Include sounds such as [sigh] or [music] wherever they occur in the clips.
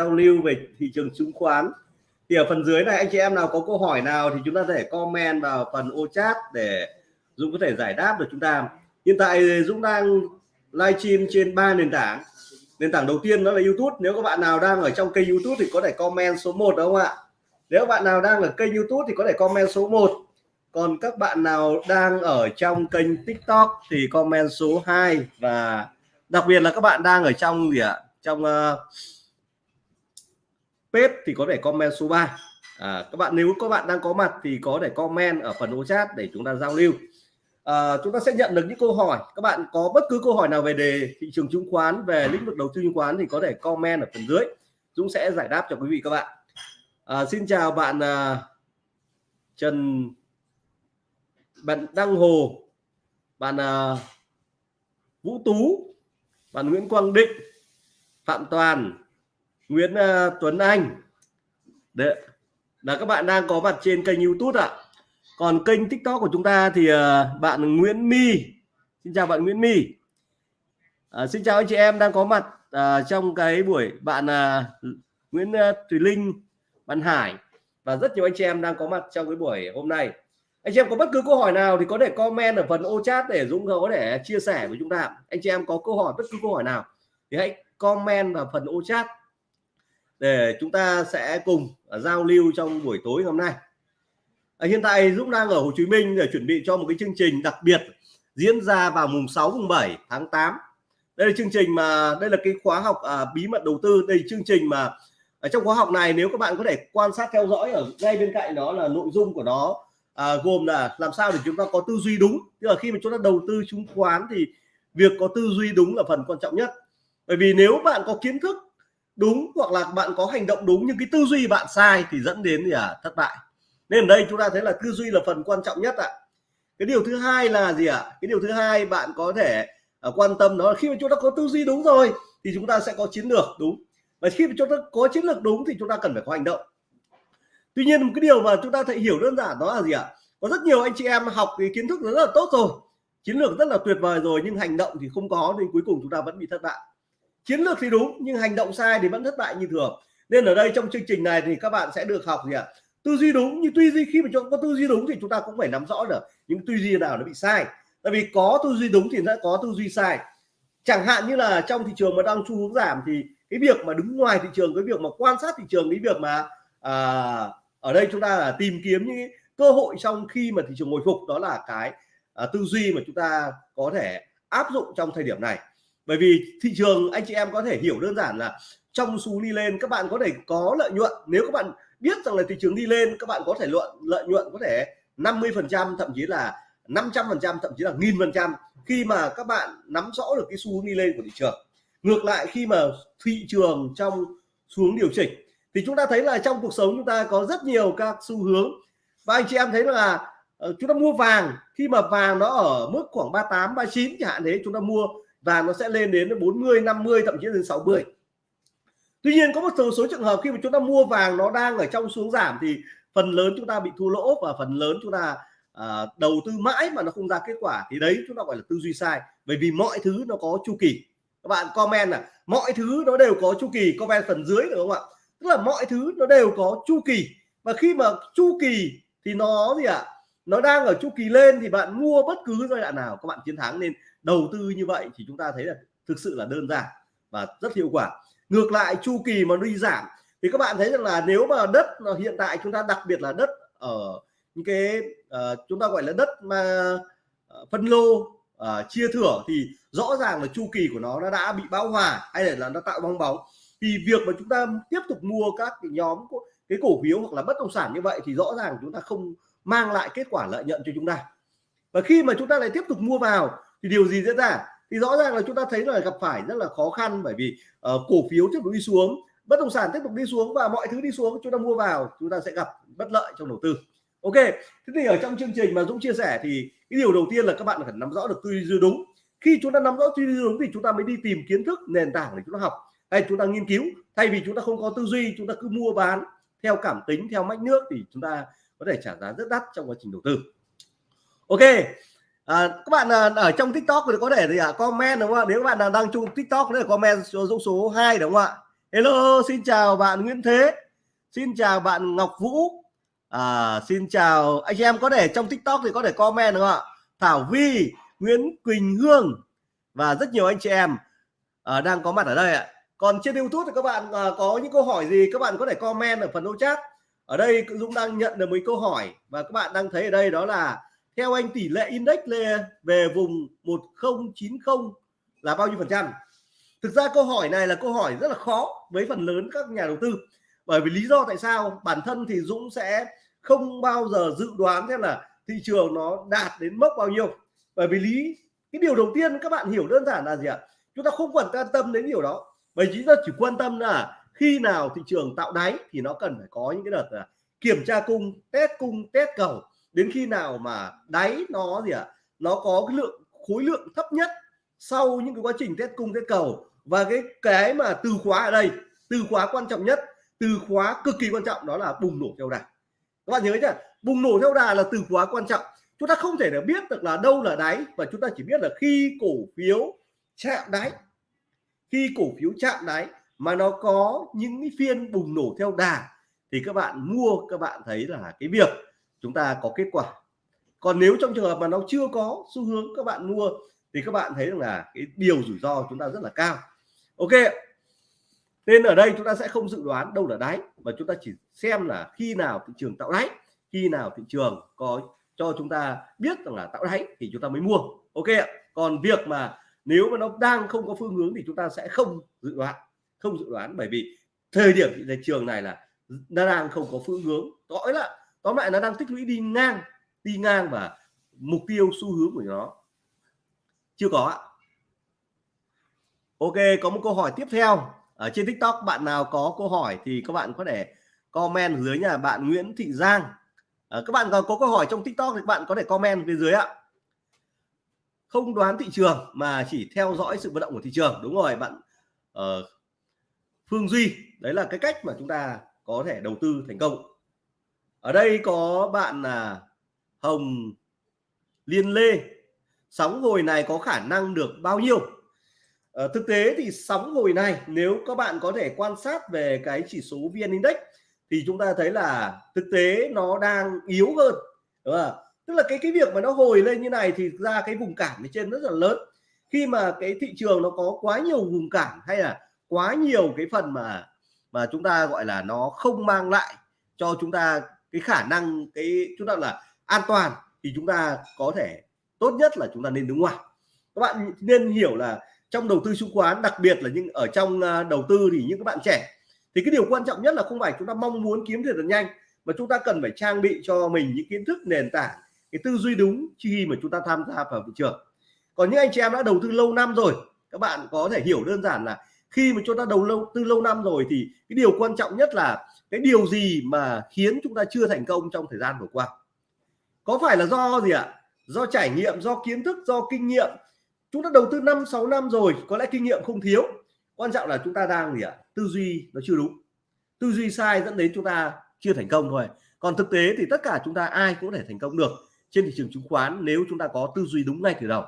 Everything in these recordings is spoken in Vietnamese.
giao lưu về thị trường chứng khoán. Thì ở phần dưới này anh chị em nào có câu hỏi nào thì chúng ta có thể comment vào phần ô chat để Dũng có thể giải đáp được chúng ta. Hiện tại Dũng đang livestream trên ba nền tảng. Nền tảng đầu tiên đó là YouTube. Nếu các bạn nào đang ở trong kênh YouTube thì có thể comment số 1 đúng không ạ? Nếu bạn nào đang ở kênh YouTube thì có thể comment số 1 còn các bạn nào đang ở trong kênh TikTok thì comment số 2 và đặc biệt là các bạn đang ở trong gì ạ? Trong uh, Pep thì có thể comment số 3 à, các bạn nếu các bạn đang có mặt thì có thể comment ở phần ô chat để chúng ta giao lưu. À, chúng ta sẽ nhận được những câu hỏi. Các bạn có bất cứ câu hỏi nào về đề thị trường chứng khoán về lĩnh vực đầu tư chứng khoán thì có thể comment ở phần dưới. Dũng sẽ giải đáp cho quý vị các bạn. À, xin chào bạn à, Trần bạn Đăng Hồ bạn à, Vũ Tú bạn Nguyễn Quang Định Phạm Toàn Nguyễn uh, Tuấn Anh. Đấy, là các bạn đang có mặt trên kênh YouTube ạ. Còn kênh tiktok của chúng ta thì uh, bạn Nguyễn My. Xin chào bạn Nguyễn My. Uh, xin chào anh chị em đang có mặt uh, trong cái buổi bạn uh, Nguyễn uh, Thùy Linh bạn Hải. Và rất nhiều anh chị em đang có mặt trong cái buổi hôm nay. Anh chị em có bất cứ câu hỏi nào thì có thể comment ở phần ô chat để Dũng có thể chia sẻ với chúng ta. Anh chị em có câu hỏi bất cứ câu hỏi nào thì hãy comment vào phần ô chat để chúng ta sẽ cùng à, giao lưu trong buổi tối hôm nay. À, hiện tại Dũng đang ở Hồ Chí Minh để chuẩn bị cho một cái chương trình đặc biệt diễn ra vào mùng 6 mùng 7 tháng 8 đây là chương trình mà đây là cái khóa học à, bí mật đầu tư. Đây là chương trình mà ở trong khóa học này nếu các bạn có thể quan sát theo dõi ở ngay bên cạnh đó là nội dung của nó à, gồm là làm sao để chúng ta có tư duy đúng. Tức là khi mà chúng ta đầu tư chứng khoán thì việc có tư duy đúng là phần quan trọng nhất. Bởi vì nếu bạn có kiến thức đúng hoặc là bạn có hành động đúng nhưng cái tư duy bạn sai thì dẫn đến gì à thất bại. Nên ở đây chúng ta thấy là tư duy là phần quan trọng nhất ạ. Cái điều thứ hai là gì ạ? Cái điều thứ hai bạn có thể uh, quan tâm đó là khi mà chúng ta có tư duy đúng rồi thì chúng ta sẽ có chiến lược đúng. Và khi mà chúng ta có chiến lược đúng thì chúng ta cần phải có hành động. Tuy nhiên một cái điều mà chúng ta thể hiểu đơn giản đó là gì ạ? Có rất nhiều anh chị em học cái kiến thức rất là tốt rồi chiến lược rất là tuyệt vời rồi nhưng hành động thì không có nên cuối cùng chúng ta vẫn bị thất bại chiến lược thì đúng nhưng hành động sai thì vẫn thất bại như thường. Nên ở đây trong chương trình này thì các bạn sẽ được học gì ạ? Tư duy đúng nhưng tư duy khi mà chúng có tư duy đúng thì chúng ta cũng phải nắm rõ được những tư duy nào nó bị sai. Tại vì có tư duy đúng thì sẽ có tư duy sai. Chẳng hạn như là trong thị trường mà đang xu hướng giảm thì cái việc mà đứng ngoài thị trường cái việc mà quan sát thị trường cái việc mà à, ở đây chúng ta là tìm kiếm những cơ hội trong khi mà thị trường hồi phục đó là cái à, tư duy mà chúng ta có thể áp dụng trong thời điểm này bởi vì thị trường, anh chị em có thể hiểu đơn giản là trong xu đi lên, các bạn có thể có lợi nhuận. Nếu các bạn biết rằng là thị trường đi lên, các bạn có thể luận, lợi nhuận có thể 50 phần trăm, thậm chí là 500 phần trăm, thậm chí là nghìn phần trăm khi mà các bạn nắm rõ được cái xu hướng đi lên của thị trường. Ngược lại, khi mà thị trường trong xuống điều chỉnh, thì chúng ta thấy là trong cuộc sống chúng ta có rất nhiều các xu hướng. Và anh chị em thấy là ờ, chúng ta mua vàng, khi mà vàng nó ở mức khoảng 38 39 chẳng hạn, thế chúng ta mua và nó sẽ lên đến 40 50 thậm chí đến 60 tuy nhiên có một số, số trường hợp khi mà chúng ta mua vàng nó đang ở trong xuống giảm thì phần lớn chúng ta bị thua lỗ và phần lớn chúng ta à, đầu tư mãi mà nó không ra kết quả thì đấy chúng ta gọi là tư duy sai. Bởi vì mọi thứ nó có chu kỳ. Các bạn comment là mọi thứ nó đều có chu kỳ comment phần dưới được không ạ? Tức là mọi thứ nó đều có chu kỳ. Và khi mà chu kỳ thì nó gì ạ? À? nó đang ở chu kỳ lên thì bạn mua bất cứ giai đoạn nào các bạn chiến thắng nên đầu tư như vậy thì chúng ta thấy là thực sự là đơn giản và rất hiệu quả. Ngược lại chu kỳ mà đi giảm thì các bạn thấy rằng là nếu mà đất hiện tại chúng ta đặc biệt là đất ở những cái uh, chúng ta gọi là đất mà uh, phân lô uh, chia thửa thì rõ ràng là chu kỳ của nó nó đã bị bão hòa hay là nó tạo bong bóng. Thì việc mà chúng ta tiếp tục mua các cái nhóm cái cổ phiếu hoặc là bất động sản như vậy thì rõ ràng chúng ta không mang lại kết quả lợi nhuận cho chúng ta. Và khi mà chúng ta lại tiếp tục mua vào thì điều gì diễn ra thì rõ ràng là chúng ta thấy là gặp phải rất là khó khăn bởi vì uh, cổ phiếu tiếp tục đi xuống bất động sản tiếp tục đi xuống và mọi thứ đi xuống chúng ta mua vào chúng ta sẽ gặp bất lợi trong đầu tư ok thế thì ở trong chương trình mà Dũng chia sẻ thì cái điều đầu tiên là các bạn phải nắm rõ được tư duy đúng khi chúng ta nắm rõ tư duy đúng thì chúng ta mới đi tìm kiến thức nền tảng để chúng ta học hay chúng ta nghiên cứu thay vì chúng ta không có tư duy chúng ta cứ mua bán theo cảm tính theo mách nước thì chúng ta có thể trả giá rất đắt trong quá trình đầu tư ok à, các bạn à, ở trong tiktok thì có thể gì ạ? À, comment đúng không ạ? Nếu các bạn đang đăng chung tiktok đấy là comment số dũng số 2 đúng không ạ? Hello xin chào bạn Nguyễn Thế. Xin chào bạn Ngọc Vũ. À, xin chào anh em. Có thể trong TikTok thì có thể comment đúng không ạ? Thảo Vi Nguyễn Quỳnh Hương và rất nhiều anh chị em à, đang có mặt ở đây ạ. Còn trên YouTube thì các bạn à, có những câu hỏi gì các bạn có thể comment ở phần ô chat. Ở đây Dũng đang nhận được mấy câu hỏi và các bạn đang thấy ở đây đó là theo anh, tỷ lệ index về vùng 1090 là bao nhiêu phần trăm? Thực ra câu hỏi này là câu hỏi rất là khó với phần lớn các nhà đầu tư. Bởi vì lý do tại sao? Bản thân thì Dũng sẽ không bao giờ dự đoán xem là thị trường nó đạt đến mốc bao nhiêu. Bởi vì lý, cái điều đầu tiên các bạn hiểu đơn giản là gì ạ? Chúng ta không cần quan tâm đến điều đó. Bởi chúng ta chỉ quan tâm là khi nào thị trường tạo đáy thì nó cần phải có những cái đợt là kiểm tra cung, test cung, test cầu đến khi nào mà đáy nó gì ạ? Nó có cái lượng, khối lượng thấp nhất sau những cái quá trình test cung, test cầu. Và cái cái mà từ khóa ở đây, từ khóa quan trọng nhất, từ khóa cực kỳ quan trọng đó là bùng nổ theo đà. Các bạn nhớ chưa bùng nổ theo đà là từ khóa quan trọng. Chúng ta không thể là biết được là đâu là đáy và chúng ta chỉ biết là khi cổ phiếu chạm đáy. Khi cổ phiếu chạm đáy mà nó có những cái phiên bùng nổ theo đà thì các bạn mua, các bạn thấy là cái việc chúng ta có kết quả. Còn nếu trong trường hợp mà nó chưa có xu hướng các bạn mua, thì các bạn thấy rằng là cái điều rủi ro chúng ta rất là cao. Ok, nên ở đây chúng ta sẽ không dự đoán đâu là đáy, mà chúng ta chỉ xem là khi nào thị trường tạo đáy, khi nào thị trường có cho chúng ta biết rằng là tạo đáy thì chúng ta mới mua. Ok còn việc mà nếu mà nó đang không có phương hướng thì chúng ta sẽ không dự đoán, không dự đoán bởi vì thời điểm thị trường này là nó đang không có phương hướng. Rõ là tóm lại nó đang tích lũy đi ngang đi ngang và mục tiêu xu hướng của nó. Chưa có ạ. Ok có một câu hỏi tiếp theo. Ở trên tiktok bạn nào có câu hỏi thì các bạn có thể comment dưới nhà bạn nguyễn thị giang. À, các bạn có, có câu hỏi trong tiktok thì các bạn có thể comment phía dưới ạ. Không đoán thị trường mà chỉ theo dõi sự vận động của thị trường. Đúng rồi bạn uh, phương duy. Đấy là cái cách mà chúng ta có thể đầu tư thành công ở đây có bạn là hồng liên lê. Sóng hồi này có khả năng được bao nhiêu? À, thực tế thì sóng hồi này nếu các bạn có thể quan sát về cái chỉ số vn index thì chúng ta thấy là thực tế nó đang yếu hơn đúng không? tức là cái cái việc mà nó hồi lên như này thì ra cái vùng cản ở trên rất là lớn. Khi mà cái thị trường nó có quá nhiều vùng cản hay là quá nhiều cái phần mà mà chúng ta gọi là nó không mang lại cho chúng ta cái khả năng, cái, chúng ta là an toàn thì chúng ta có thể tốt nhất là chúng ta nên đứng ngoài. Các bạn nên hiểu là trong đầu tư chứng khoán, đặc biệt là những ở trong à, đầu tư thì những các bạn trẻ, thì cái điều quan trọng nhất là không phải chúng ta mong muốn kiếm tiền thật nhanh, mà chúng ta cần phải trang bị cho mình những kiến thức, nền tảng, cái tư duy đúng khi mà chúng ta tham gia vào thị trường. Còn những anh chị em đã đầu tư lâu năm rồi, các bạn có thể hiểu đơn giản là khi mà chúng ta đầu lâu, tư lâu năm rồi thì cái điều quan trọng nhất là cái điều gì mà khiến chúng ta chưa thành công trong thời gian vừa qua? Có phải là do gì ạ? Do trải nghiệm, do kiến thức, do kinh nghiệm? Chúng ta đầu tư 5 6 năm rồi, có lẽ kinh nghiệm không thiếu. Quan trọng là chúng ta đang gì ạ? Tư duy nó chưa đúng. Tư duy sai dẫn đến chúng ta chưa thành công thôi. Còn thực tế thì tất cả chúng ta ai cũng có thể thành công được trên thị trường chứng khoán nếu chúng ta có tư duy đúng ngay từ đầu.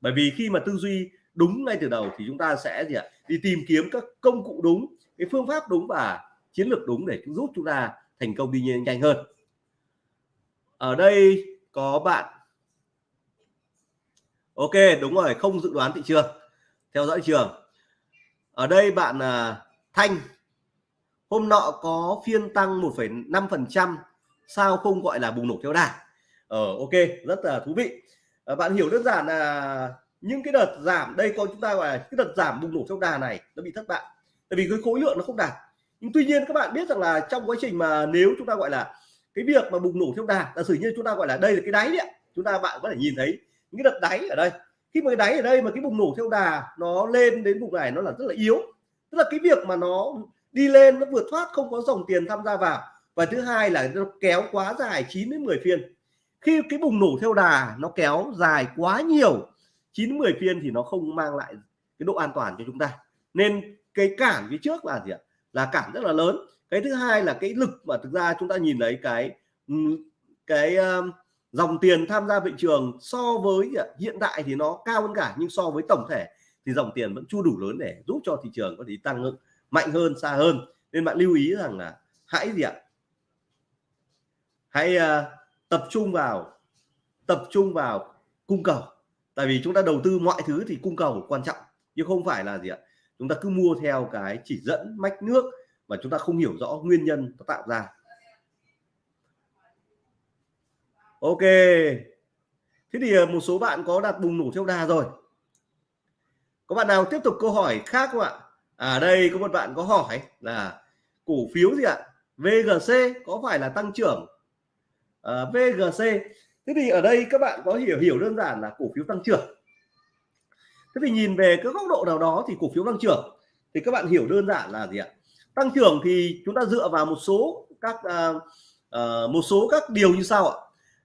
Bởi vì khi mà tư duy đúng ngay từ đầu thì chúng ta sẽ gì ạ? Đi tìm kiếm các công cụ đúng cái phương pháp đúng và chiến lược đúng để giúp chúng ta thành công đi nhanh hơn. Ở đây có bạn. Ok đúng rồi không dự đoán thị trường. Theo dõi thị trường. Ở đây bạn à, Thanh. Hôm nọ có phiên tăng 1,5%, sao không gọi là bùng nổ theo đà? Ờ ok rất là thú vị. À, bạn hiểu đơn giản là những cái đợt giảm, đây coi chúng ta gọi là cái đợt giảm bùng nổ trong đà này nó bị thất bại. Tại vì cái khối lượng nó không đạt. Nhưng tuy nhiên các bạn biết rằng là trong quá trình mà nếu chúng ta gọi là cái việc mà bùng nổ theo đà, giả sử như chúng ta gọi là đây là cái đáy đấy chúng ta bạn có thể nhìn thấy những cái đợt đáy ở đây. Khi mà cái đáy ở đây mà cái bùng nổ theo đà nó lên đến vùng này nó là rất là yếu. Tức là cái việc mà nó đi lên, nó vượt thoát, không có dòng tiền tham gia vào. Và thứ hai là nó kéo quá dài 9 đến 10 phiên. Khi cái bùng nổ theo đà nó kéo dài quá nhiều 9 10 phiên thì nó không mang lại cái độ an toàn cho chúng ta. Nên cái cản phía trước là gì ạ? Là cản rất là lớn. Cái thứ hai là cái lực mà thực ra chúng ta nhìn thấy cái ừ, cái um, dòng tiền tham gia thị trường so với hiện tại thì nó cao hơn cả nhưng so với tổng thể thì dòng tiền vẫn chưa đủ lớn để giúp cho thị trường có thể tăng mạnh hơn xa hơn. Nên bạn lưu ý rằng là hãy gì ạ? Hãy uh, tập trung vào tập trung vào cung cầu tại vì chúng ta đầu tư mọi thứ thì cung cầu quan trọng chứ không phải là gì ạ? Chúng ta cứ mua theo cái chỉ dẫn mách nước mà chúng ta không hiểu rõ nguyên nhân nó tạo ra. Ok. Thế thì ờ, một số bạn có đặt bùng nổ theo đà rồi. Có bạn nào tiếp tục câu hỏi khác không ạ? À đây có một bạn có hỏi là cổ phiếu gì ạ? VGC có phải là tăng trưởng? Ờ, à, VGC thế thì ở đây các bạn có hiểu hiểu đơn giản là cổ phiếu tăng trưởng. Thế thì nhìn về cái góc độ nào đó thì cổ phiếu tăng trưởng. Thì các bạn hiểu đơn giản là gì ạ? Tăng trưởng thì chúng ta dựa vào một số các à, à, một số các điều như sau ạ.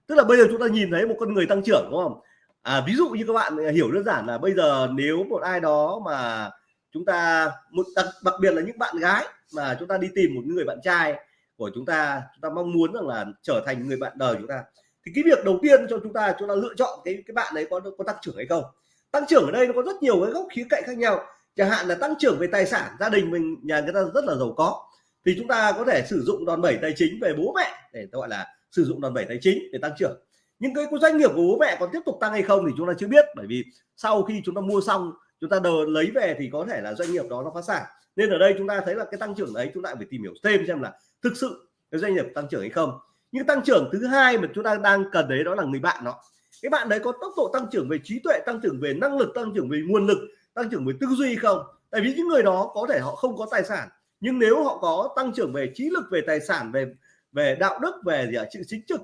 Tức là bây giờ chúng ta nhìn thấy một con người tăng trưởng đúng không? À, ví dụ như các bạn à, hiểu đơn giản là bây giờ nếu một ai đó mà chúng ta một đặc, đặc biệt là những bạn gái mà chúng ta đi tìm một người bạn trai của chúng ta chúng ta mong muốn rằng là trở thành người bạn đời chúng ta thì cái việc đầu tiên cho chúng ta chúng ta lựa chọn cái cái bạn ấy có có tăng trưởng hay không? Tăng trưởng ở đây nó có rất nhiều cái góc khía cạnh khác nhau. Chẳng hạn là tăng trưởng về tài sản, gia đình mình, nhà người ta rất là giàu có. Thì chúng ta có thể sử dụng đòn bẩy tài chính về bố mẹ để gọi là sử dụng đòn bẩy tài chính để tăng trưởng. Nhưng cái doanh nghiệp của bố mẹ còn tiếp tục tăng hay không thì chúng ta chưa biết, bởi vì sau khi chúng ta mua xong, chúng ta đờ, lấy về thì có thể là doanh nghiệp đó nó phá sản. Nên ở đây chúng ta thấy là cái tăng trưởng đấy, chúng ta phải tìm hiểu thêm xem là thực sự cái doanh nghiệp tăng trưởng hay không nhưng tăng trưởng thứ hai mà chúng ta đang cần đấy, đó là người bạn nó cái bạn đấy có tốc độ tăng trưởng về trí tuệ, tăng trưởng về năng lực, tăng trưởng về nguồn lực, tăng trưởng về tư duy không? Tại vì những người đó có thể họ không có tài sản, nhưng nếu họ có tăng trưởng về trí lực, về tài sản, về về đạo đức, về gì ạ? Sự chính trực,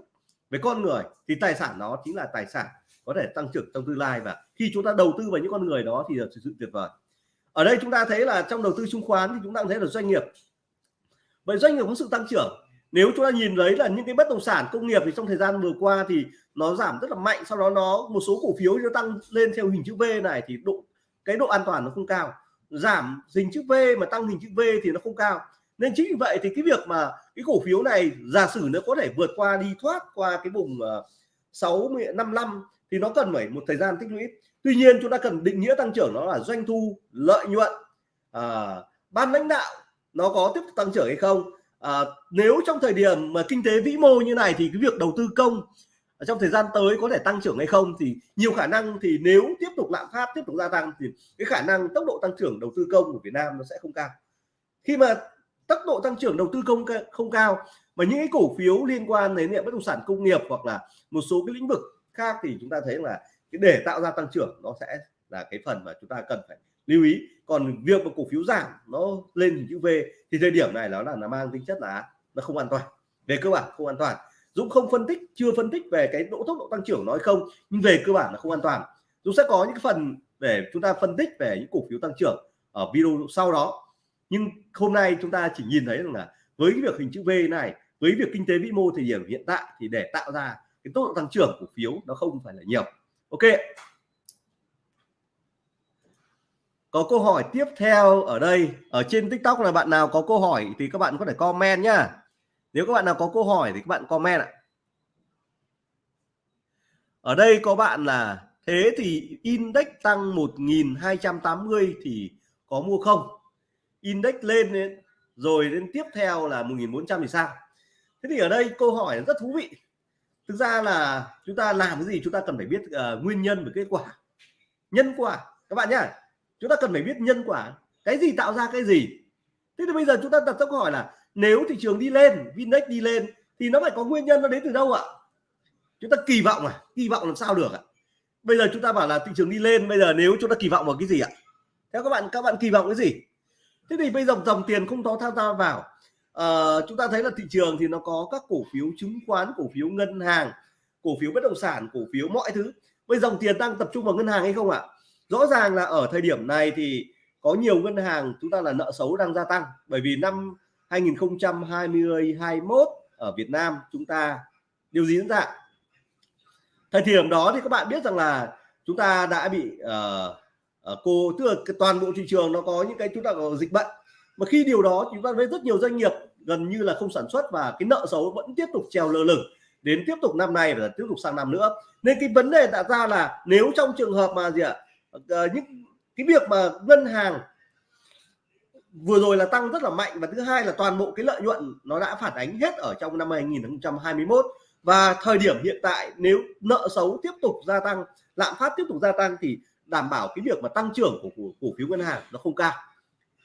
về con người, thì tài sản đó chính là tài sản có thể tăng trưởng trong tương lai. Và khi chúng ta đầu tư vào những con người đó thì là sự tuyệt vời. Ở đây chúng ta thấy là trong đầu tư chứng khoán thì chúng ta thấy là doanh nghiệp. Vậy doanh nghiệp có sự tăng trưởng nếu chúng ta nhìn thấy là những cái bất động sản công nghiệp thì trong thời gian vừa qua thì nó giảm rất là mạnh sau đó nó một số cổ phiếu nó tăng lên theo hình chữ V này thì độ cái độ an toàn nó không cao. Giảm hình chữ V mà tăng hình chữ V thì nó không cao. Nên chính vì vậy thì cái việc mà cái cổ phiếu này giả sử nó có thể vượt qua đi thoát qua cái vùng ờ, sáu năm năm thì nó cần phải một thời gian tích lũy. Tuy nhiên chúng ta cần định nghĩa tăng trưởng nó là doanh thu lợi nhuận à, ban lãnh đạo nó có tiếp tục tăng trưởng hay không? À, nếu trong thời điểm mà kinh tế vĩ mô như này thì cái việc đầu tư công trong thời gian tới có thể tăng trưởng hay không thì nhiều khả năng thì nếu tiếp tục lạm phát tiếp tục gia tăng thì cái khả năng tốc độ tăng trưởng đầu tư công của Việt Nam nó sẽ không cao. Khi mà tốc độ tăng trưởng đầu tư công không cao mà những cái cổ phiếu liên quan đến bất động sản công nghiệp hoặc là một số cái lĩnh vực khác thì chúng ta thấy là cái để tạo ra tăng trưởng nó sẽ là cái phần mà chúng ta cần phải lưu ý còn việc mà cổ phiếu giảm nó lên hình chữ V thì thời điểm này nó là nó mang tính chất là nó không an toàn. Về cơ bản không an toàn. Dũng không phân tích, chưa phân tích về cái độ tốc độ tăng trưởng nói không, nhưng về cơ bản là không an toàn. Dũng sẽ có những cái phần để chúng ta phân tích về những cổ phiếu tăng trưởng ở video sau đó. Nhưng hôm nay chúng ta chỉ nhìn thấy rằng là với cái việc hình chữ V này, với việc kinh tế vĩ mô thời điểm hiện tại thì để tạo ra cái tốc độ tăng trưởng cổ phiếu nó không phải là nhiều. Ok có câu hỏi tiếp theo ở đây ở trên tiktok là bạn nào có câu hỏi thì các bạn có thể comment nhá. Nếu các bạn nào có câu hỏi thì các bạn comment ạ. Ở đây có bạn là thế thì index tăng 1280 thì có mua không? Index lên rồi đến tiếp theo là 1400 thì sao? Thế thì ở đây câu hỏi rất thú vị. Thực ra là chúng ta làm cái gì chúng ta cần phải biết uh, nguyên nhân và kết quả. Nhân quả. Các bạn nhá chúng ta cần phải biết nhân quả cái gì tạo ra cái gì. Thế thì bây giờ chúng ta đặt câu hỏi là nếu thị trường đi lên Vinex đi lên thì nó phải có nguyên nhân nó đến từ đâu ạ? Chúng ta kỳ vọng à? Kỳ vọng làm sao được ạ? Bây giờ chúng ta bảo là thị trường đi lên bây giờ nếu chúng ta kỳ vọng vào cái gì ạ? Theo các bạn các bạn kỳ vọng cái gì? Thế thì bây giờ dòng tiền không có tham gia vào. À, chúng ta thấy là thị trường thì nó có các cổ phiếu chứng khoán cổ phiếu ngân hàng cổ phiếu bất động sản cổ phiếu mọi thứ. Bây dòng tiền đang tập trung vào ngân hàng hay không ạ? Rõ ràng là ở thời điểm này thì có nhiều ngân hàng chúng ta là nợ xấu đang gia tăng. Bởi vì năm 2020 21 ở Việt Nam chúng ta điều gì diễn ra? Thời điểm đó thì các bạn biết rằng là chúng ta đã bị uh, uh, cô tức là toàn bộ thị trường nó có những cái chúng ta có dịch bệnh. Mà khi điều đó chúng ta thấy rất nhiều doanh nghiệp gần như là không sản xuất và cái nợ xấu vẫn tiếp tục treo lơ lửng đến tiếp tục năm nay và tiếp tục sang năm nữa. Nên cái vấn đề đặt ra là nếu trong trường hợp mà gì ạ Ờ, những cái việc mà ngân hàng vừa rồi là tăng rất là mạnh và thứ hai là toàn bộ cái lợi nhuận nó đã phản ánh hết ở trong năm 2021 và thời điểm hiện tại nếu nợ xấu tiếp tục gia tăng lạm phát tiếp tục gia tăng thì đảm bảo cái việc mà tăng trưởng của cổ, cổ phiếu ngân hàng nó không cao.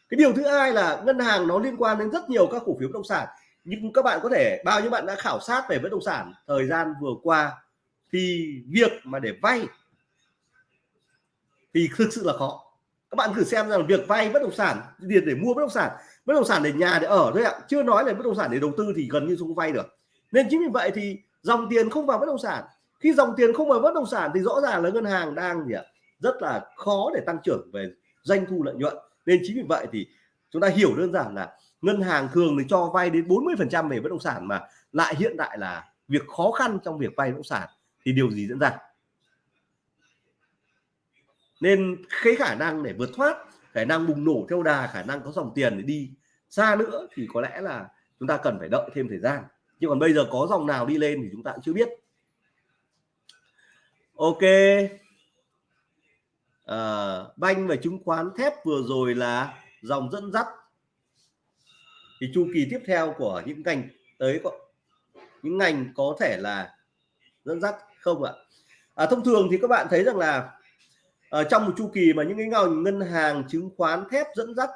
Cái điều thứ hai là ngân hàng nó liên quan đến rất nhiều các cổ phiếu bất động sản. Nhưng các bạn có thể bao nhiêu bạn đã khảo sát về bất động sản thời gian vừa qua thì việc mà để vay thì thực sự là khó. Các bạn thử xem rằng việc vay bất động sản, tiền để mua bất động sản, bất động sản để nhà để ở thôi ạ. Chưa nói là bất động sản để đầu tư thì gần như không vay được. Nên chính vì vậy thì dòng tiền không vào bất động sản. Khi dòng tiền không vào bất động sản thì rõ ràng là ngân hàng đang gì ạ? Rất là khó để tăng trưởng về doanh thu lợi nhuận. Nên chính vì vậy thì chúng ta hiểu đơn giản là ngân hàng thường thì cho vay đến 40 phần trăm về bất động sản mà lại hiện tại là việc khó khăn trong việc vay bất động sản thì điều gì diễn ra? Nên cái khả năng để vượt thoát khả năng bùng nổ theo đà khả năng có dòng tiền để đi xa nữa thì có lẽ là chúng ta cần phải đợi thêm thời gian. Nhưng còn bây giờ có dòng nào đi lên thì chúng ta cũng chưa biết. Ok. À, banh và chứng khoán thép vừa rồi là dòng dẫn dắt. Thì chu kỳ tiếp theo của những ngành tới có những ngành có thể là dẫn dắt không ạ? À, thông thường thì các bạn thấy rằng là ở trong một chu kỳ mà những cái ngành ngân hàng chứng khoán thép dẫn dắt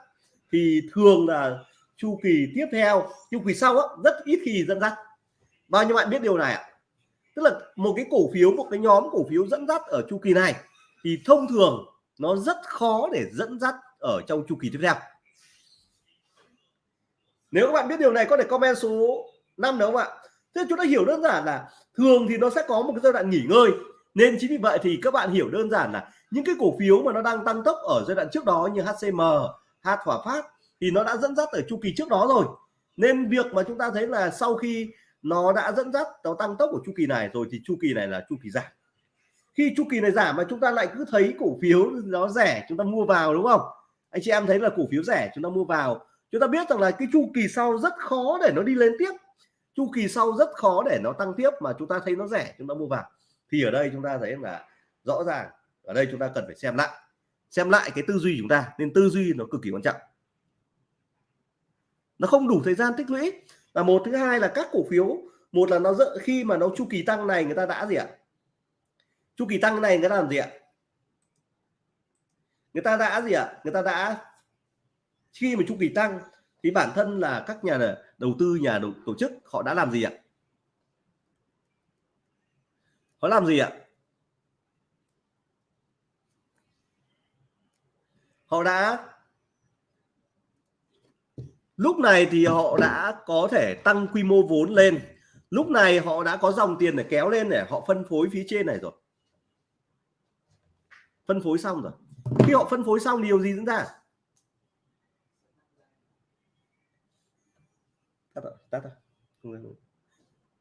thì thường là chu kỳ tiếp theo chu kỳ sau á, rất ít khi dẫn dắt. Bao nhiêu bạn biết điều này ạ? Tức là một cái cổ phiếu một cái nhóm cổ phiếu dẫn dắt ở chu kỳ này thì thông thường nó rất khó để dẫn dắt ở trong chu kỳ tiếp theo. Nếu các bạn biết điều này có thể comment số 5 đúng không ạ? Thế chúng ta hiểu đơn giản là thường thì nó sẽ có một cái giai đoạn nghỉ ngơi. Nên chính vì vậy thì các bạn hiểu đơn giản là những cái cổ phiếu mà nó đang tăng tốc ở giai đoạn trước đó như HCM, H Hòa Phát thì nó đã dẫn dắt ở chu kỳ trước đó rồi. Nên việc mà chúng ta thấy là sau khi nó đã dẫn dắt nó tăng tốc của chu kỳ này rồi thì chu kỳ này là chu kỳ giảm. Khi chu kỳ này giảm mà chúng ta lại cứ thấy cổ phiếu nó rẻ chúng ta mua vào đúng không? Anh chị em thấy là cổ phiếu rẻ chúng ta mua vào. Chúng ta biết rằng là cái chu kỳ sau rất khó để nó đi lên tiếp. Chu kỳ sau rất khó để nó tăng tiếp mà chúng ta thấy nó rẻ chúng ta mua vào. Thì ở đây chúng ta thấy là rõ ràng ở đây chúng ta cần phải xem lại. Xem lại cái tư duy chúng ta nên tư duy nó cực kỳ quan trọng. Nó không đủ thời gian tích lũy. Là một thứ hai là các cổ phiếu một là nó dỡ khi mà nó chu kỳ tăng này người ta đã gì ạ? Chu kỳ tăng này người ta làm gì ạ? Người ta đã gì ạ? Người ta đã khi mà chu kỳ tăng thì bản thân là các nhà đầu tư nhà đầu, tổ chức họ đã làm gì ạ? Họ làm gì ạ? Họ đã lúc này thì họ đã có thể tăng quy mô vốn lên. Lúc này họ đã có dòng tiền để kéo lên để họ phân phối phía trên này rồi. Phân phối xong rồi. Khi họ phân phối xong, điều gì diễn ra?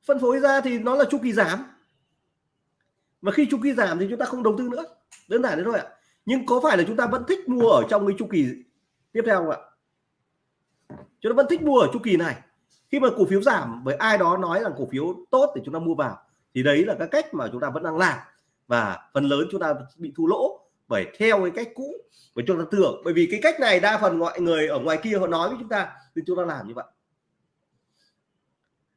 Phân phối ra thì nó là chu kỳ giảm. Và khi chu kỳ giảm thì chúng ta không đầu tư nữa. Đơn giản thế thôi ạ nhưng có phải là chúng ta vẫn thích mua ở trong cái chu kỳ tiếp theo không ạ? Chúng ta vẫn thích mua ở chu kỳ này. Khi mà cổ phiếu giảm, với ai đó nói rằng cổ phiếu tốt thì chúng ta mua vào, thì đấy là cái cách mà chúng ta vẫn đang làm. Và phần lớn chúng ta bị thua lỗ bởi theo cái cách cũ và chúng ta tưởng. Bởi vì cái cách này đa phần mọi người ở ngoài kia họ nói với chúng ta thì chúng ta làm như vậy.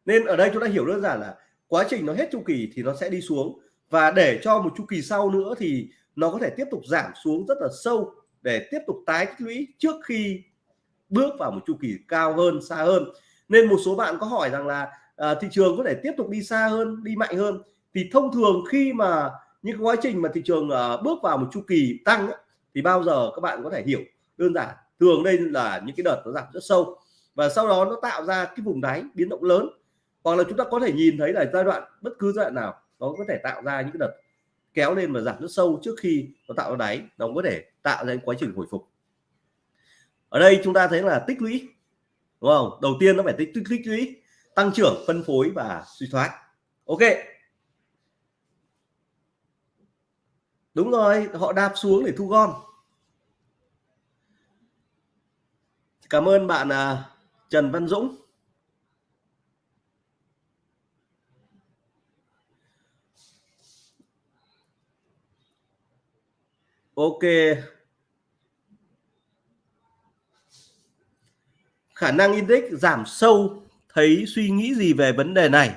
Nên ở đây chúng ta hiểu đơn giản là quá trình nó hết chu kỳ thì nó sẽ đi xuống. Và để cho một chu kỳ sau nữa thì nó có thể tiếp tục giảm xuống rất là sâu để tiếp tục tái tích lũy trước khi bước vào một chu kỳ cao hơn xa hơn. Nên một số bạn có hỏi rằng là à, thị trường có thể tiếp tục đi xa hơn đi mạnh hơn. Thì thông thường khi mà những quá trình mà thị trường à, bước vào một chu kỳ tăng ấy, thì bao giờ các bạn có thể hiểu đơn giản thường đây là những cái đợt nó giảm rất sâu. Và sau đó nó tạo ra cái vùng đáy biến động lớn. Hoặc là chúng ta có thể nhìn thấy là giai đoạn bất cứ giai đoạn nào nó có thể tạo ra những cái đợt kéo lên và giảm rất sâu trước khi nó tạo ra đáy. Nó có thể tạo ra quá trình hồi phục. Ở đây chúng ta thấy là tích lũy đúng không? Đầu tiên nó phải tích tích, tích lũy tăng trưởng phân phối và suy thoái. Ok. Đúng rồi họ đạp xuống để thu gom. Cảm ơn bạn à, Trần Văn Dũng. Ok. Khả năng index giảm sâu thấy suy nghĩ gì về vấn đề này?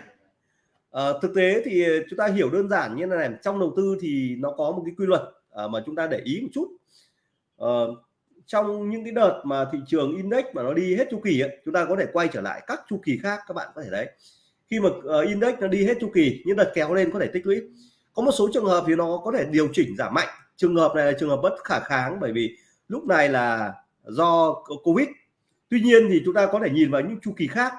À, thực tế thì chúng ta hiểu đơn giản như này trong đầu tư thì nó có một cái quy luật à, mà chúng ta để ý một chút. À, trong những cái đợt mà thị trường index mà nó đi hết chu kỳ ấy, chúng ta có thể quay trở lại các chu kỳ khác các bạn có thể đấy khi mà uh, index nó đi hết chu kỳ những đợt kéo lên có thể tích lũy. Có một số trường hợp thì nó có thể điều chỉnh giảm mạnh trường hợp này là trường hợp bất khả kháng bởi vì lúc này là do covid. Tuy nhiên thì chúng ta có thể nhìn vào những chu kỳ khác.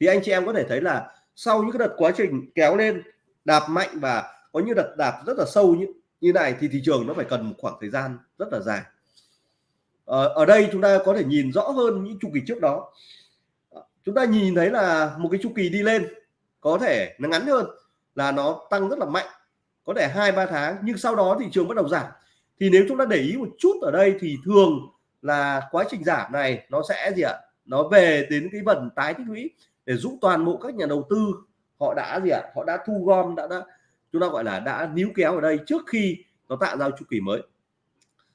Thì anh chị em có thể thấy là sau những cái đợt quá trình kéo lên đạp mạnh và có những đợt đạp rất là sâu như như này thì thị trường nó phải cần một khoảng thời gian rất là dài. Ở, ở đây chúng ta có thể nhìn rõ hơn những chu kỳ trước đó. Chúng ta nhìn thấy là một cái chu kỳ đi lên có thể nó ngắn hơn là nó tăng rất là mạnh có thể hai ba tháng nhưng sau đó thị trường bắt đầu giảm. Thì nếu chúng ta để ý một chút ở đây thì thường là quá trình giảm này nó sẽ gì ạ? Nó về đến cái phần tái tích lũy để giúp toàn bộ các nhà đầu tư họ đã gì ạ? Họ đã thu gom đã, đã chúng ta gọi là đã níu kéo ở đây trước khi nó tạo ra chu kỳ mới.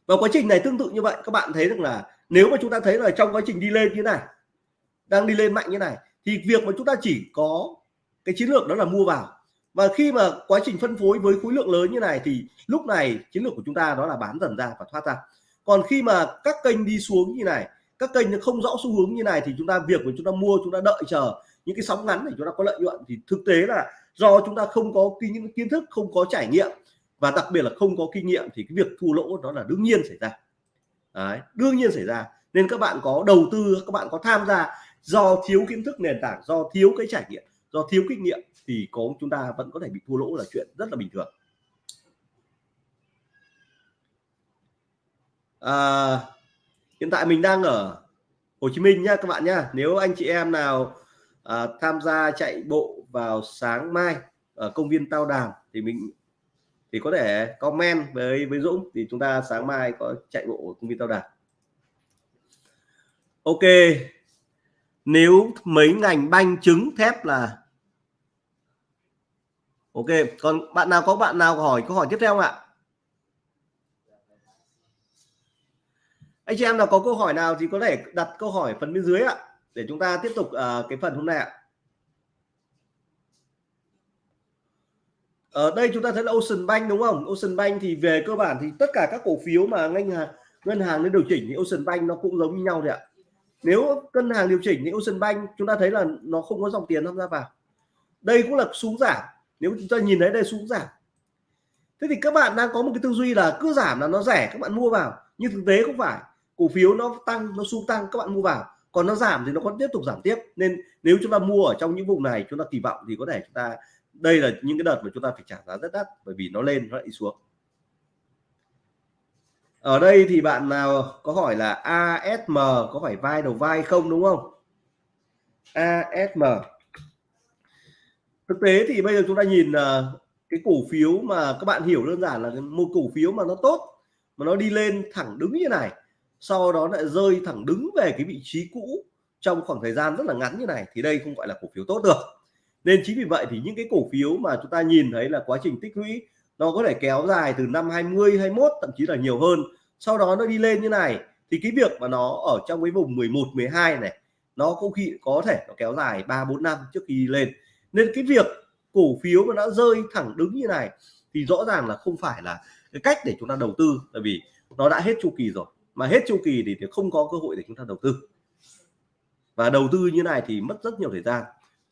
Và quá trình này tương tự như vậy. Các bạn thấy được là nếu mà chúng ta thấy là trong quá trình đi lên như này đang đi lên mạnh như này thì việc mà chúng ta chỉ có cái chiến lược đó là mua vào và khi mà quá trình phân phối với khối lượng lớn như này thì lúc này chiến lược của chúng ta đó là bán dần ra và thoát ra. Còn khi mà các kênh đi xuống như này các kênh nó không rõ xu hướng như này thì chúng ta việc của chúng ta mua chúng ta đợi chờ những cái sóng ngắn để chúng ta có lợi nhuận thì thực tế là do chúng ta không có kinh kiến thức không có trải nghiệm và đặc biệt là không có kinh nghiệm thì cái việc thua lỗ đó là đương nhiên xảy ra. Đấy, đương nhiên xảy ra. Nên các bạn có đầu tư các bạn có tham gia do thiếu kiến thức nền tảng do thiếu cái trải nghiệm do thiếu kinh nghiệm thì có chúng ta vẫn có thể bị thua lỗ là chuyện rất là bình thường. À, hiện tại mình đang ở Hồ Chí Minh nhá các bạn nhá. Nếu anh chị em nào à, tham gia chạy bộ vào sáng mai ở công viên Tao Đàm thì mình thì có thể comment với với Dũng thì chúng ta sáng mai có chạy bộ ở công viên Tao Đàm Ok. Nếu mấy ngành banh trứng thép là ok còn bạn nào có bạn nào hỏi câu hỏi tiếp theo không ạ? Anh chị em nào có câu hỏi nào thì có thể đặt câu hỏi phần bên dưới ạ để chúng ta tiếp tục uh, cái phần hôm nay ạ. Ở đây chúng ta thấy là Ocean Bank đúng không? Ocean Bank thì về cơ bản thì tất cả các cổ phiếu mà ngân hàng ngân hàng nên điều chỉnh thì Ocean Bank nó cũng giống như nhau thôi ạ. Nếu ngân hàng điều chỉnh thì Ocean Bank chúng ta thấy là nó không có dòng tiền tham gia vào. Đây cũng là xuống giảm nếu chúng ta nhìn thấy đây, xuống giảm. Thế thì các bạn đang có một cái tư duy là cứ giảm là nó rẻ, các bạn mua vào. Nhưng thực tế không phải. Cổ phiếu nó tăng, nó xuống tăng, các bạn mua vào. Còn nó giảm thì nó còn tiếp tục giảm tiếp. Nên nếu chúng ta mua ở trong những vùng này, chúng ta kỳ vọng thì có thể chúng ta, đây là những cái đợt mà chúng ta phải trả giá rất đắt, bởi vì nó lên, nó lại xuống. Ở đây thì bạn nào có hỏi là ASM có phải vai đầu vai không, đúng không? ASM thực tế thì bây giờ chúng ta nhìn ờ, cái cổ phiếu mà các bạn hiểu đơn giản là một cổ phiếu mà nó tốt, mà nó đi lên thẳng đứng như này, sau đó lại rơi thẳng đứng về cái vị trí cũ trong khoảng thời gian rất là ngắn như này, thì đây không gọi là cổ phiếu tốt được. Nên chính vì vậy thì những cái cổ phiếu mà chúng ta nhìn thấy là quá trình tích lũy, nó có thể kéo dài từ năm 20 21 thậm chí là nhiều hơn. Sau đó nó đi lên như này, thì cái việc mà nó ở trong cái vùng 11 12 này, nó cũng khi có thể nó kéo dài 3 4 năm trước khi đi lên nên cái việc cổ phiếu mà nó rơi thẳng đứng như này thì rõ ràng là không phải là cái cách để chúng ta đầu tư tại vì nó đã hết chu kỳ rồi. Mà hết chu kỳ thì, thì không có cơ hội để chúng ta đầu tư. Và đầu tư như này thì mất rất nhiều thời gian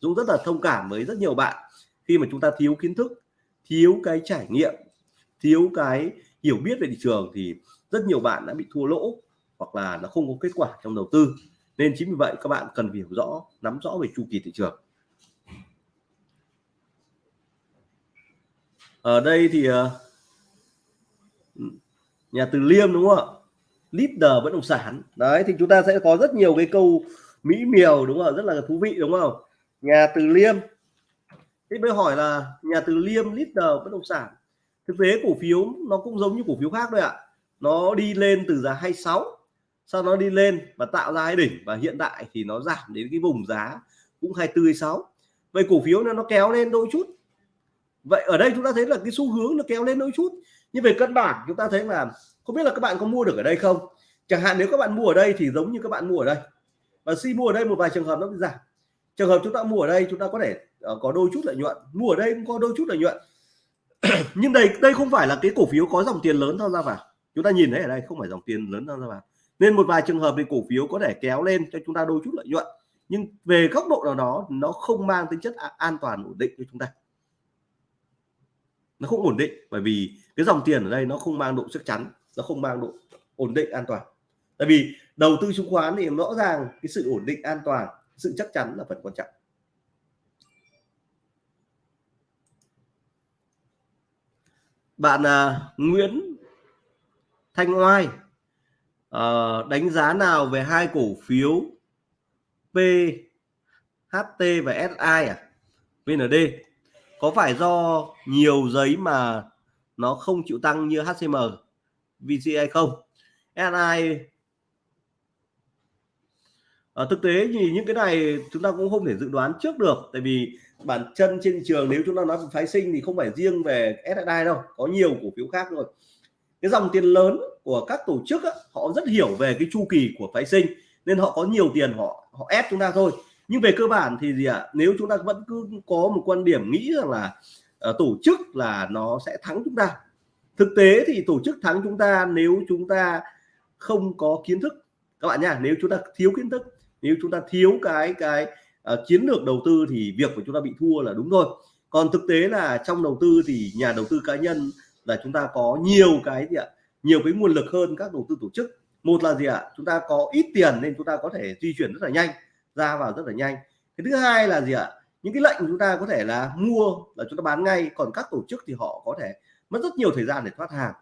Dũng rất là thông cảm với rất nhiều bạn khi mà chúng ta thiếu kiến thức thiếu cái trải nghiệm thiếu cái hiểu biết về thị trường thì rất nhiều bạn đã bị thua lỗ hoặc là nó không có kết quả trong đầu tư. Nên chính vì vậy các bạn cần hiểu rõ nắm rõ về chu kỳ thị trường. Ở đây thì ờ, nhà từ liêm, đúng không ạ? Leader bất động sản. Đấy, thì chúng ta sẽ có rất nhiều cái câu mỹ miều, đúng không rất là thú vị, đúng không? Nhà từ liêm. Thế mới hỏi là nhà từ liêm, leader bất động sản. Thực tế cổ phiếu nó cũng giống như cổ phiếu khác thôi ạ. Nó đi lên từ giá 26 sau nó đi lên và tạo ra cái đỉnh. Và hiện tại thì nó giảm đến cái vùng giá cũng 24 26 vậy cổ phiếu nó nó kéo lên đôi chút vậy ở đây chúng ta thấy là cái xu hướng nó kéo lên đôi chút. Nhưng về cân bản chúng ta thấy là không biết là các bạn có mua được ở đây không? Chẳng hạn nếu các bạn mua ở đây thì giống như các bạn mua ở đây. Và si mua ở đây một vài trường hợp nó bị giảm. Trường hợp chúng ta mua ở đây chúng ta có thể uh, có đôi chút lợi nhuận. Mua ở đây cũng có đôi chút lợi nhuận. [clears throat] Nhưng đây đây không phải là cái cổ phiếu có dòng tiền lớn tham gia vào. Chúng ta nhìn thấy ở đây không phải dòng tiền lớn tham gia vào. Nên một vài trường hợp thì cổ phiếu có thể kéo lên cho chúng ta đôi chút lợi nhuận. Nhưng về góc độ nào đó nó không mang tính chất an toàn ổn định cho chúng ta nó không ổn định bởi vì cái dòng tiền ở đây nó không mang độ chắc chắn nó không mang độ ổn định an toàn. Tại vì đầu tư chứng khoán thì rõ ràng cái sự ổn định an toàn sự chắc chắn là phần quan trọng. Bạn uh, Nguyễn Thanh Oai uh, đánh giá nào về hai cổ phiếu PHT và SI à? VND có phải do nhiều giấy mà nó không chịu tăng như HCM VC hay không? SI ở ờ, thực tế thì những cái này chúng ta cũng không thể dự đoán trước được tại vì bản chân trên thị trường nếu chúng ta nói về phái sinh thì không phải riêng về SSI đâu có nhiều cổ phiếu khác rồi cái dòng tiền lớn của các tổ chức á, họ rất hiểu về cái chu kỳ của phái sinh nên họ có nhiều tiền họ họ ép chúng ta thôi nhưng về cơ bản thì gì ạ? À? nếu chúng ta vẫn cứ có một quan điểm nghĩ rằng là uh, tổ chức là nó sẽ thắng chúng ta. Thực tế thì tổ chức thắng chúng ta nếu chúng ta không có kiến thức. Các bạn nha nếu chúng ta thiếu kiến thức nếu chúng ta thiếu cái cái uh, chiến lược đầu tư thì việc của chúng ta bị thua là đúng thôi còn thực tế là trong đầu tư thì nhà đầu tư cá nhân là chúng ta có nhiều cái gì ạ? Nhiều cái nguồn lực hơn các đầu tư tổ chức. Một là gì ạ? Chúng ta có ít tiền nên chúng ta có thể di chuyển rất là nhanh ra vào rất là nhanh. Cái thứ hai là gì ạ? Những cái lệnh chúng ta có thể là mua là chúng ta bán ngay còn các tổ chức thì họ có thể mất rất nhiều thời gian để thoát hàng.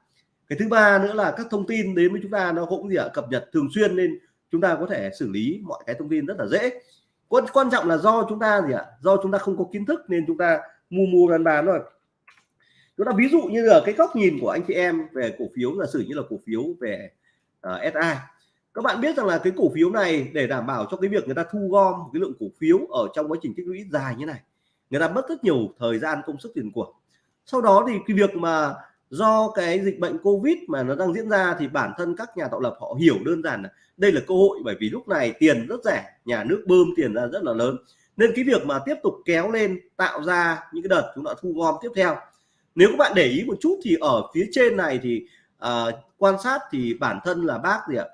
Cái thứ ba nữa là các thông tin đến với chúng ta nó cũng gì ạ? Cập nhật thường xuyên nên chúng ta có thể xử lý mọi cái thông tin rất là dễ. Quan quan trọng là do chúng ta gì ạ? Do chúng ta không có kiến thức nên chúng ta mua mua bán bán rồi chúng ta ví dụ như là cái góc nhìn của anh chị em về cổ phiếu giả sử như là cổ phiếu về ờ, uh, SI các bạn biết rằng là cái cổ phiếu này để đảm bảo cho cái việc người ta thu gom cái lượng cổ phiếu ở trong quá trình tích lũy dài như này người ta mất rất nhiều thời gian công sức tiền của. Sau đó thì cái việc mà do cái dịch bệnh covid mà nó đang diễn ra thì bản thân các nhà tạo lập họ hiểu đơn giản là đây là cơ hội bởi vì lúc này tiền rất rẻ nhà nước bơm tiền ra rất là lớn. Nên cái việc mà tiếp tục kéo lên tạo ra những cái đợt chúng ta thu gom tiếp theo. Nếu các bạn để ý một chút thì ở phía trên này thì uh, quan sát thì bản thân là bác gì ạ?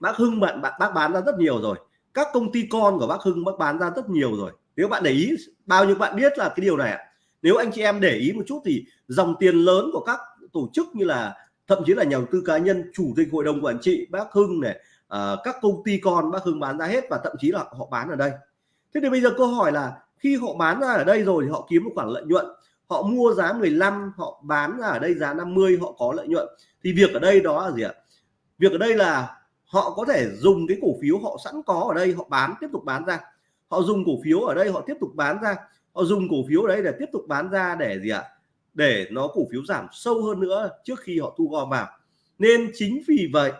Bác Hưng bạn bác, bác bán ra rất nhiều rồi. Các công ty con của bác Hưng bác bán ra rất nhiều rồi. Nếu bạn để ý bao nhiêu bạn biết là cái điều này nếu anh chị em để ý một chút thì dòng tiền lớn của các tổ chức như là thậm chí là nhà đầu tư cá nhân chủ tịch hội đồng quản trị bác Hưng này uh, các công ty con bác Hưng bán ra hết và thậm chí là họ bán ở đây. Thế thì bây giờ câu hỏi là khi họ bán ra ở đây rồi thì họ kiếm một khoản lợi nhuận. Họ mua giá 15 họ bán ra ở đây giá 50 họ có lợi nhuận. Thì việc ở đây đó là gì ạ? Việc ở đây là họ có thể dùng cái cổ phiếu họ sẵn có ở đây, họ bán, tiếp tục bán ra. Họ dùng cổ phiếu ở đây, họ tiếp tục bán ra. Họ dùng cổ phiếu ở đây để tiếp tục bán ra để gì ạ? Để nó cổ phiếu giảm sâu hơn nữa trước khi họ thu gom vào. Nên chính vì vậy,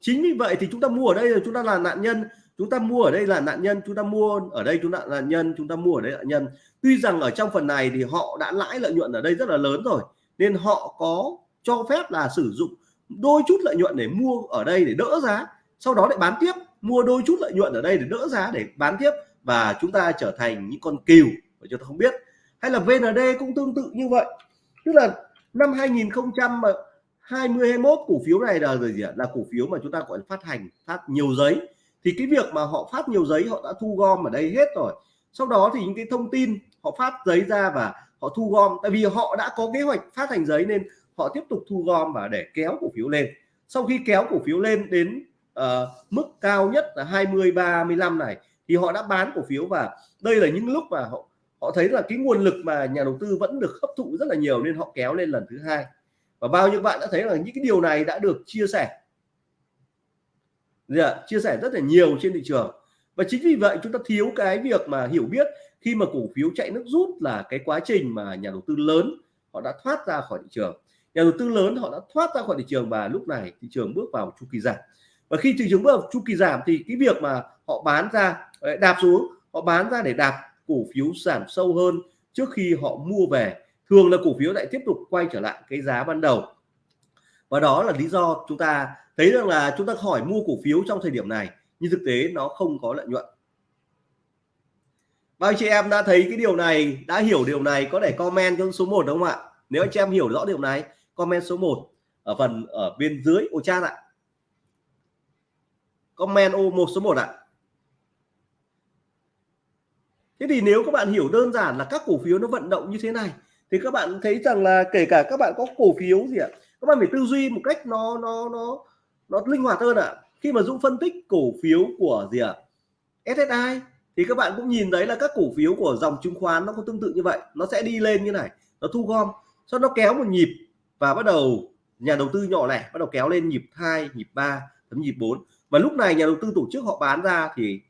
chính vì vậy thì chúng ta mua ở đây là chúng ta là nạn nhân. Chúng ta mua ở đây là nạn nhân, chúng ta mua ở đây chúng ta là nạn nhân, chúng ta mua ở đây là nạn nhân. Tuy rằng ở trong phần này thì họ đã lãi lợi nhuận ở đây rất là lớn rồi, nên họ có cho phép là sử dụng đôi chút lợi nhuận để mua ở đây để đỡ giá, sau đó lại bán tiếp, mua đôi chút lợi nhuận ở đây để đỡ giá để bán tiếp và chúng ta trở thành những con cừu mà chúng ta không biết. Hay là VND cũng tương tự như vậy. Tức là năm 2020 21 cổ phiếu này là gì ạ? Là cổ phiếu mà chúng ta gọi là phát hành, phát nhiều giấy. Thì cái việc mà họ phát nhiều giấy, họ đã thu gom ở đây hết rồi. Sau đó thì những cái thông tin, họ phát giấy ra và họ thu gom. Tại vì họ đã có kế hoạch phát hành giấy nên họ tiếp tục thu gom và để kéo cổ phiếu lên. Sau khi kéo cổ phiếu lên đến uh, mức cao nhất là 20 35 này thì họ đã bán cổ phiếu và đây là những lúc mà họ họ thấy là cái nguồn lực mà nhà đầu tư vẫn được hấp thụ rất là nhiều nên họ kéo lên lần thứ hai. Và bao nhiêu bạn đã thấy là những cái điều này đã được chia sẻ. Dạ, chia sẻ rất là nhiều trên thị trường. Và chính vì vậy chúng ta thiếu cái việc mà hiểu biết khi mà cổ phiếu chạy nước rút là cái quá trình mà nhà đầu tư lớn họ đã thoát ra khỏi thị trường nhà đầu tư lớn họ đã thoát ra khỏi thị trường và lúc này thị trường bước vào chu kỳ giảm. Và khi thị trường bước vào chu kỳ giảm thì cái việc mà họ bán ra đạp xuống, họ bán ra để đạp cổ phiếu giảm sâu hơn trước khi họ mua về, thường là cổ phiếu lại tiếp tục quay trở lại cái giá ban đầu. Và đó là lý do chúng ta thấy rằng là chúng ta hỏi mua cổ phiếu trong thời điểm này, nhưng thực tế nó không có lợi nhuận. Bao chị em đã thấy cái điều này, đã hiểu điều này, có thể comment cho số 1 đúng không ạ? Nếu anh chị em hiểu rõ điều này comment số 1 ở phần ở bên dưới. Ô, chat ạ. Comment ô một số 1 ạ. Thế thì nếu các bạn hiểu đơn giản là các cổ phiếu nó vận động như thế này, thì các bạn thấy rằng là kể cả các bạn có cổ phiếu gì ạ, các bạn phải tư duy một cách nó nó nó nó linh hoạt hơn ạ. Khi mà Dũng phân tích cổ phiếu của gì ạ? SSI thì các bạn cũng nhìn thấy là các cổ phiếu của dòng chứng khoán nó có tương tự như vậy. Nó sẽ đi lên như này, nó thu gom, sau nó kéo một nhịp và bắt đầu, nhà đầu tư nhỏ lẻ bắt đầu kéo lên nhịp 2 nhịp 3 thậm nhịp 4 và lúc này nhà đầu tư tổ chức họ bán ra thì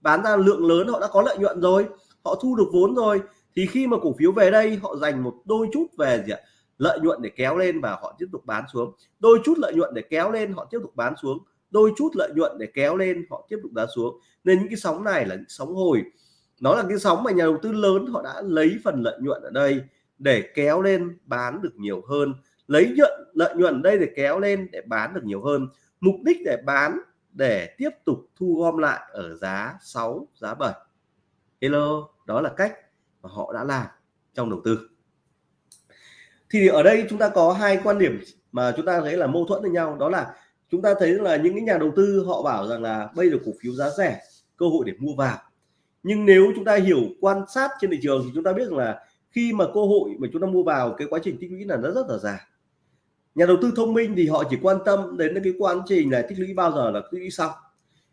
bán ra lượng lớn, họ đã có lợi nhuận rồi, họ thu được vốn rồi. Thì khi mà cổ phiếu về đây, họ dành một đôi chút về gì ạ? Lợi nhuận để kéo lên và họ tiếp tục bán xuống. Đôi chút lợi nhuận để kéo lên, họ tiếp tục bán xuống. Đôi chút lợi nhuận để kéo lên, họ tiếp tục đá xuống. Nên những cái sóng này là những sóng hồi. Nó là cái sóng mà nhà đầu tư lớn, họ đã lấy phần lợi nhuận ở đây để kéo lên bán được nhiều hơn. Lấy nhuận, lợi nhuận đây để kéo lên để bán được nhiều hơn. Mục đích để bán, để tiếp tục thu gom lại ở giá 6 giá 7 hello, đó là cách mà họ đã làm trong đầu tư. Thì ở đây chúng ta có hai quan điểm mà chúng ta thấy là mâu thuẫn với nhau. Đó là chúng ta thấy là những cái nhà đầu tư họ bảo rằng là bây giờ cổ phiếu giá rẻ, cơ hội để mua vào. Nhưng nếu chúng ta hiểu quan sát trên thị trường thì chúng ta biết rằng là khi mà cơ hội mà chúng ta mua vào cái quá trình tích lũy là nó rất là dài. Nhà đầu tư thông minh thì họ chỉ quan tâm đến cái quá trình này tích lũy bao giờ là tích lũy xong.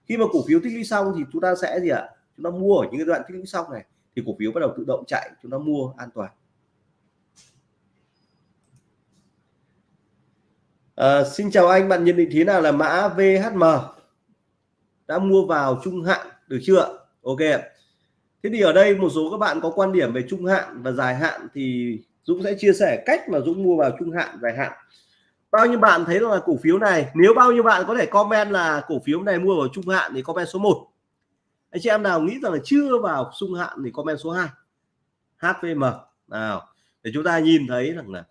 Khi mà cổ phiếu tích lũy xong thì chúng ta sẽ gì ạ? Chúng ta mua ở những cái đoạn tích lũy xong này thì cổ phiếu bắt đầu tự động chạy chúng ta mua an toàn. À, xin chào anh bạn nhận định thế nào là mã VHM đã mua vào trung hạn được chưa ok thế thì ở đây một số các bạn có quan điểm về trung hạn và dài hạn thì Dũng sẽ chia sẻ cách mà Dũng mua vào trung hạn, dài hạn. Bao nhiêu bạn thấy là cổ phiếu này, nếu bao nhiêu bạn có thể comment là cổ phiếu này mua vào trung hạn thì comment số 1 anh chị em nào nghĩ rằng là chưa vào trung hạn thì comment số 2 HVM nào, để chúng ta nhìn thấy rằng là,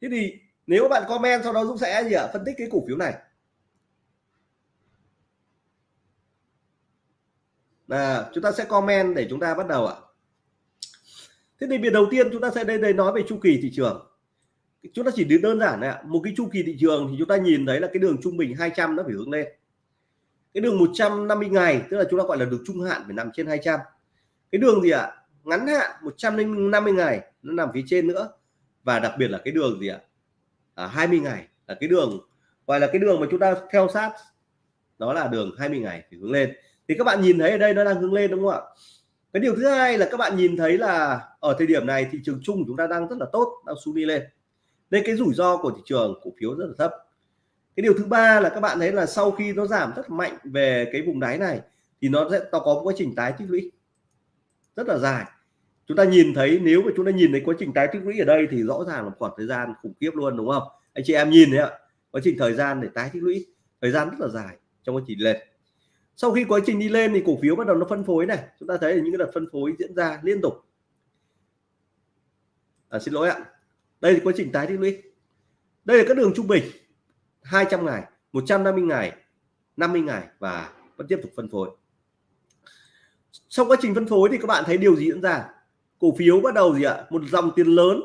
thế thì nếu bạn comment sau đó Dũng sẽ gì ạ? Phân tích cái cổ phiếu này. Là chúng ta sẽ comment để chúng ta bắt đầu ạ. Thế thì việc đầu tiên chúng ta sẽ đây đây nói về chu kỳ thị trường. Chúng ta chỉ đơn giản này một cái chu kỳ thị trường thì chúng ta nhìn thấy là cái đường trung bình 200 nó phải hướng lên. Cái đường 150 ngày tức là chúng ta gọi là đường trung hạn phải nằm trên 200 cái đường gì ạ? Ngắn hạn 150 ngày nó nằm phía trên nữa. Và đặc biệt là cái đường gì ạ? À, 20 ngày là cái đường gọi là cái đường mà chúng ta theo sát đó là đường 20 ngày thì hướng lên thì các bạn nhìn thấy ở đây nó đang hướng lên đúng không ạ? Cái điều thứ hai là các bạn nhìn thấy là ở thời điểm này thị trường chung chúng ta đang rất là tốt, đang xuống đi lên. Nên cái rủi ro của thị trường cổ phiếu rất là thấp. Cái điều thứ ba là các bạn thấy là sau khi nó giảm rất mạnh về cái vùng đáy này, thì nó sẽ, nó có quá trình tái tích lũy. Rất là dài. Chúng ta nhìn thấy, nếu mà chúng ta nhìn thấy quá trình tái tích lũy ở đây thì rõ ràng là khoảng thời gian khủng khiếp luôn, đúng không? Anh chị em nhìn đấy ạ, quá trình thời gian để tái tích lũy, thời gian rất là dài trong quá trình lên sau khi quá trình đi lên thì cổ phiếu bắt đầu nó phân phối này. Chúng ta thấy là những cái đợt phân phối diễn ra liên tục. À, xin lỗi ạ. Đây là quá trình tái tích lũy. Đây là các đường trung bình. 200 ngày 150 ngày 50 ngày và vẫn tiếp tục phân phối. Sau quá trình phân phối thì các bạn thấy điều gì diễn ra? Cổ phiếu bắt đầu gì ạ? Một dòng tiền lớn.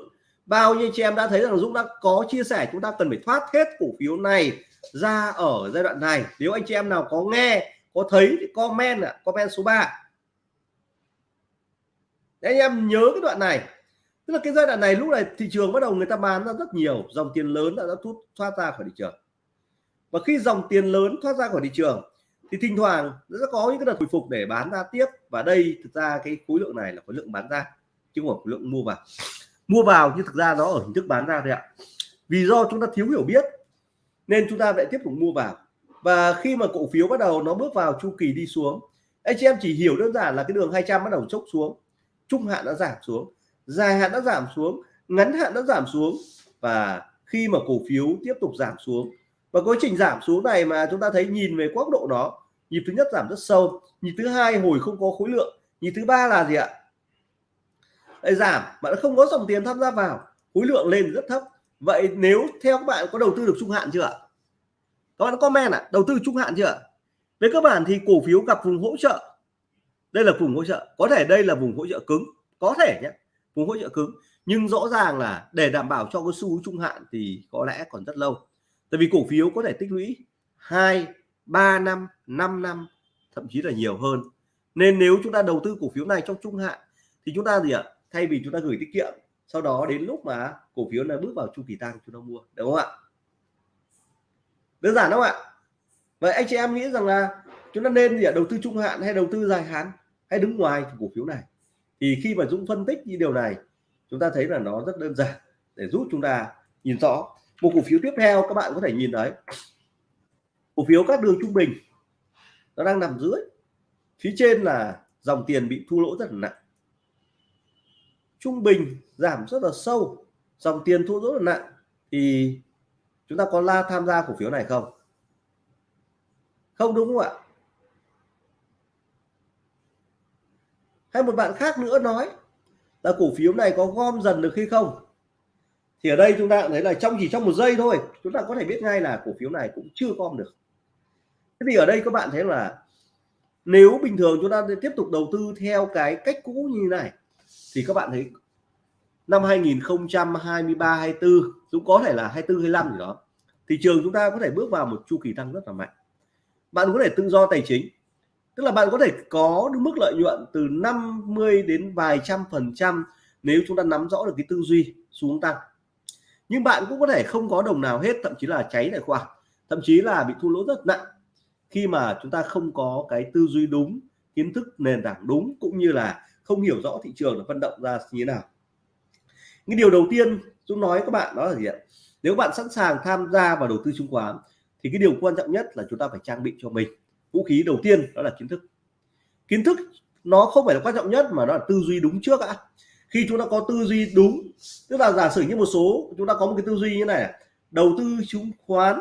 Bao nhiêu chị em đã thấy rằng Dũng đã có chia sẻ chúng ta cần phải thoát hết cổ phiếu này ra ở giai đoạn này. Nếu anh chị em nào có nghe có thấy thì comment ạ comment số 3 Đấy, anh em nhớ cái đoạn này. Tức là cái giai đoạn này lúc này thị trường bắt đầu người ta bán ra rất nhiều dòng tiền lớn đã, đã thoát thoát ra khỏi thị trường. Và khi dòng tiền lớn thoát ra khỏi thị trường thì thỉnh thoảng nó sẽ có những cái đợt hồi phục để bán ra tiếp. Và đây thực ra cái khối lượng này là khối lượng bán ra chứ không phải khối lượng mua vào. Mua vào nhưng thực ra nó ở hình thức bán ra thôi ạ. Vì do chúng ta thiếu hiểu biết nên chúng ta lại tiếp tục mua vào và khi mà cổ phiếu bắt đầu nó bước vào chu kỳ đi xuống anh chị em chỉ hiểu đơn giản là cái đường 200 bắt đầu chốc xuống, trung hạn đã giảm xuống, dài hạn đã giảm xuống, ngắn hạn đã giảm xuống. Và khi mà cổ phiếu tiếp tục giảm xuống, và quá trình giảm xuống này mà chúng ta thấy nhìn về góc độ đó nhịp thứ nhất giảm rất sâu, nhịp thứ hai hồi không có khối lượng, nhịp thứ ba là gì ạ? Lại giảm mà nó không có dòng tiền tham gia vào, khối lượng lên rất thấp. Vậy nếu theo các bạn có đầu tư được trung hạn chưa ạ? Các bạn comment ạ à, đầu tư trung hạn chưa? Về cơ bản thì cổ phiếu gặp vùng hỗ trợ. Đây là vùng hỗ trợ. Có thể đây là vùng hỗ trợ cứng. Có thể nhé. Vùng hỗ trợ cứng. Nhưng rõ ràng là để đảm bảo cho cái xu hướng trung hạn thì có lẽ còn rất lâu. Tại vì cổ phiếu có thể tích lũy 2 3 năm 5 năm thậm chí là nhiều hơn. Nên nếu chúng ta đầu tư cổ phiếu này trong trung hạn thì chúng ta gì ạ? Thay vì chúng ta gửi tiết kiệm sau đó đến lúc mà cổ phiếu này bước vào chu kỳ tăng chúng ta mua. Đúng không ạ? Đơn giản không ạ? Vậy anh chị em nghĩ rằng là chúng ta nên gì ạ? Đầu tư trung hạn hay đầu tư dài hạn hay đứng ngoài cổ phiếu này? Thì khi mà Dũng phân tích như điều này, chúng ta thấy là nó rất đơn giản để giúp chúng ta nhìn rõ. Một cổ phiếu tiếp theo các bạn có thể nhìn thấy. Cổ phiếu các đường trung bình, nó đang nằm dưới. Phía trên là dòng tiền bị thu lỗ rất là nặng. Trung bình giảm rất là sâu, dòng tiền thu lỗ rất là nặng. Thì chúng ta có la tham gia cổ phiếu này không? Không, đúng không ạ? Hay một bạn khác nữa nói là cổ phiếu này có gom dần được hay không? Thì ở đây chúng ta thấy là trong chỉ trong một giây thôi. Chúng ta có thể biết ngay là cổ phiếu này cũng chưa gom được. Thế thì ở đây các bạn thấy là nếu bình thường chúng ta tiếp tục đầu tư theo cái cách cũ như này, thì các bạn thấy năm 2023 24 cũng có thể là 24 25 gì đó, thị trường chúng ta có thể bước vào một chu kỳ tăng rất là mạnh. Bạn có thể tự do tài chính, tức là bạn có thể có được mức lợi nhuận từ 50 đến vài trăm phần trăm nếu chúng ta nắm rõ được cái tư duy xuống tăng. Nhưng bạn cũng có thể không có đồng nào hết, thậm chí là cháy tài khoản, thậm chí là bị thua lỗ rất nặng khi mà chúng ta không có cái tư duy đúng, kiến thức nền tảng đúng, cũng như là không hiểu rõ thị trường là vận động ra như thế nào cái điều đầu tiên Dũng nói các bạn, đó là gì ạ? Nếu bạn sẵn sàng tham gia vào đầu tư chứng khoán, thì cái điều quan trọng nhất là chúng ta phải trang bị cho mình vũ khí đầu tiên, đó là kiến thức. Kiến thức nó không phải là quan trọng nhất mà nó là tư duy đúng trước ạ. Khi chúng ta có tư duy đúng, tức là giả sử như một số, chúng ta có một cái tư duy như này đầu tư chứng khoán